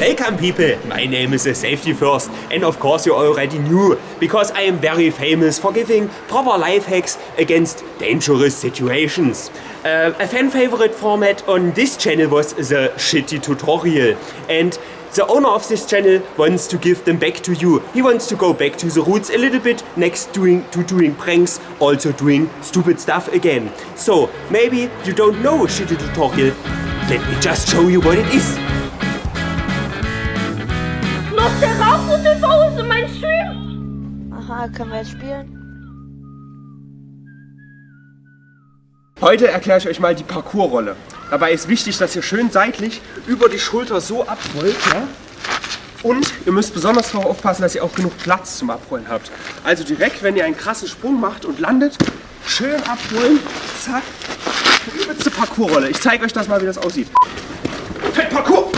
Welcome people, my name is Safety First and of course you already knew because I am very famous for giving proper life hacks against dangerous situations. Uh, a fan favorite format on this channel was the shitty tutorial and the owner of this channel wants to give them back to you. He wants to go back to the roots a little bit next doing, to doing pranks, also doing stupid stuff again. So maybe you don't know shitty tutorial, let me just show you what it is. Aha, können wir jetzt spielen? Heute erkläre ich euch mal die Parcoursrolle. Dabei ist wichtig, dass ihr schön seitlich über die Schulter so abrollt. Ja? Und ihr müsst besonders darauf aufpassen, dass ihr auch genug Platz zum Abrollen habt. Also direkt, wenn ihr einen krassen Sprung macht und landet, schön abrollen, zack, übelste Parcoursrolle. Ich zeige euch das mal, wie das aussieht. Fett Parcours!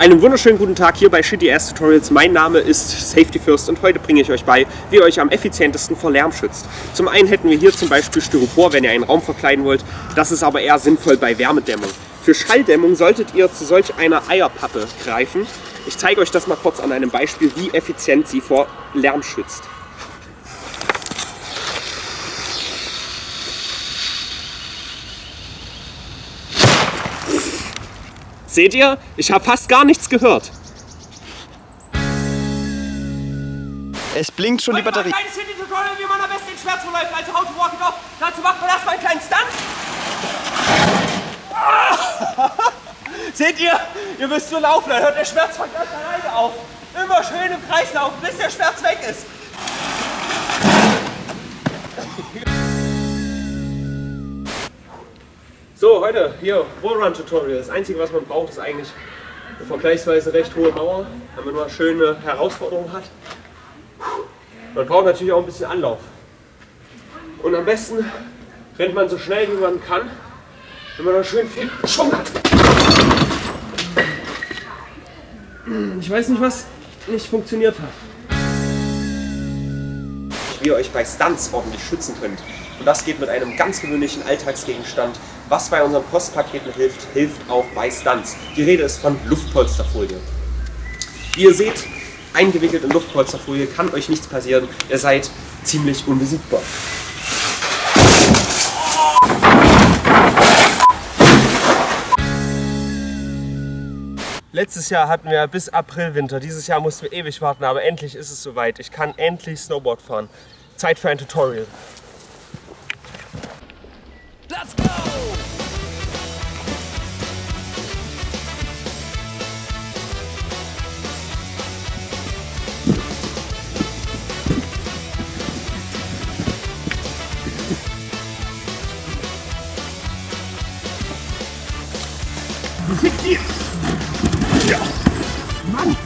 Einen wunderschönen guten Tag hier bei Shitty Ass Tutorials. Mein Name ist Safety First und heute bringe ich euch bei, wie ihr euch am effizientesten vor Lärm schützt. Zum einen hätten wir hier zum Beispiel Styropor, wenn ihr einen Raum verkleiden wollt. Das ist aber eher sinnvoll bei Wärmedämmung. Für Schalldämmung solltet ihr zu solch einer Eierpappe greifen. Ich zeige euch das mal kurz an einem Beispiel, wie effizient sie vor Lärm schützt. Seht ihr? Ich habe fast gar nichts gehört. Es blinkt schon die Batterie. Ein kleines City-Tutorial, wie man am besten den Schmerz verläuft, also how to walk it off. Dazu macht man erstmal einen kleinen Stunt. Seht ihr? Ihr müsst so laufen, dann hört der Schmerz von ganz alleine auf. Immer schön im Kreis laufen, bis der Schmerz weg ist. So, heute hier Wallrun Tutorial. Das Einzige, was man braucht, ist eigentlich eine vergleichsweise recht hohe Mauer, damit man eine schöne Herausforderung hat. Man braucht natürlich auch ein bisschen Anlauf. Und am besten rennt man so schnell wie man kann, wenn man noch schön viel Schwung hat. Ich weiß nicht, was nicht funktioniert hat. Wie ihr euch bei Stunts ordentlich schützen könnt. Und das geht mit einem ganz gewöhnlichen Alltagsgegenstand, was bei unseren Postpaketen hilft, hilft auch bei Stunts. Die Rede ist von Luftpolsterfolie. Wie ihr seht, eingewickelt in Luftpolsterfolie kann euch nichts passieren. Ihr seid ziemlich unbesiegbar. Letztes Jahr hatten wir bis April Winter. Dieses Jahr mussten wir ewig warten, aber endlich ist es soweit. Ich kann endlich Snowboard fahren. Zeit für ein Tutorial. Let's go! Mann,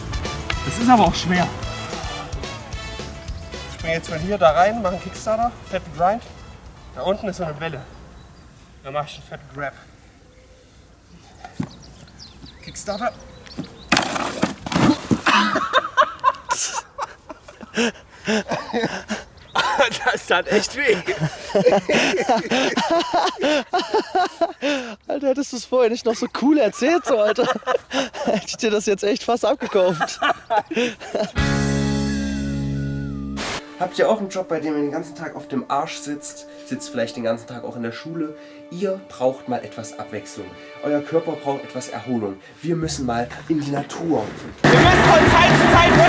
das ist aber auch schwer. Ich springe jetzt von hier da rein, mache einen Kickstarter, fetten Grind. Da unten ist so eine Welle. Da mache ich einen fetten Grab. Kickstarter. Das tat echt weh. Alter, hättest du es vorher nicht noch so cool erzählt, so, Alter. Hätte ich dir das jetzt echt fast abgekauft. Habt ihr auch einen Job, bei dem ihr den ganzen Tag auf dem Arsch sitzt? Sitzt vielleicht den ganzen Tag auch in der Schule? Ihr braucht mal etwas Abwechslung. Euer Körper braucht etwas Erholung. Wir müssen mal in die Natur. Wir müssen von Zeit zu Zeit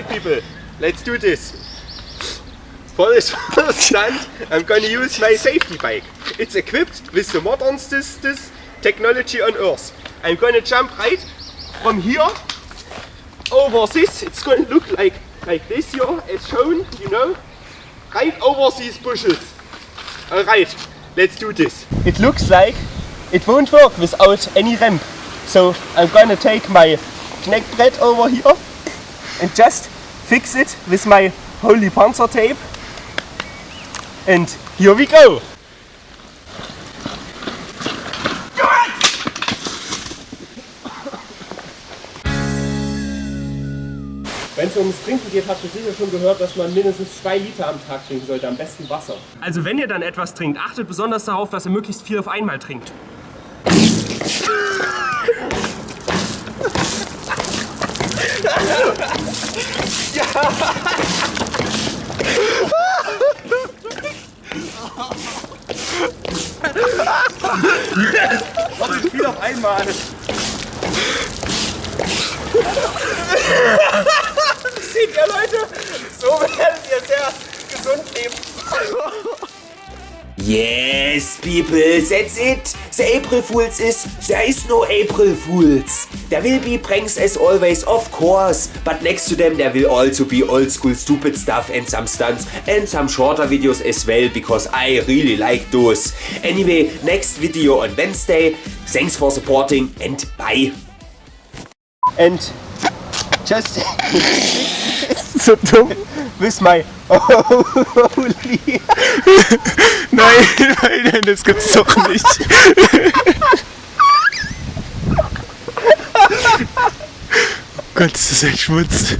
Alright people, let's do this. Volles stunt, I'm gonna use my safety bike. It's equipped with the modernest technology on earth. I'm gonna jump right from here over this. It's gonna look like like this here, as shown, you know, right over these bushes. Alright, let's do this. It looks like it won't work without any ramp. So I'm gonna take my Kneckbrett over here and just fix it with my holy panzer tape. And here we go! Wenn es ums Trinken geht, habt ihr sicher schon gehört, dass man mindestens zwei Liter am Tag trinken sollte, am besten Wasser. Also wenn ihr dann etwas trinkt, achtet besonders darauf, dass ihr möglichst viel auf einmal trinkt. Viel auf einmal. Seht ihr Leute? So werdet ihr sehr gesund leben. Yes, people, that's it. The April Fools is, there is no April Fools. There will be pranks as always, of course. But next to them there will also be old school stupid stuff and some stunts and some shorter videos as well, because I really like those. Anyway, next video on Wednesday. Thanks for supporting and bye. And just So dumm. with my holy Nein, nein, nein, das gibt's doch nicht. Gott, das ist echt Schmutz.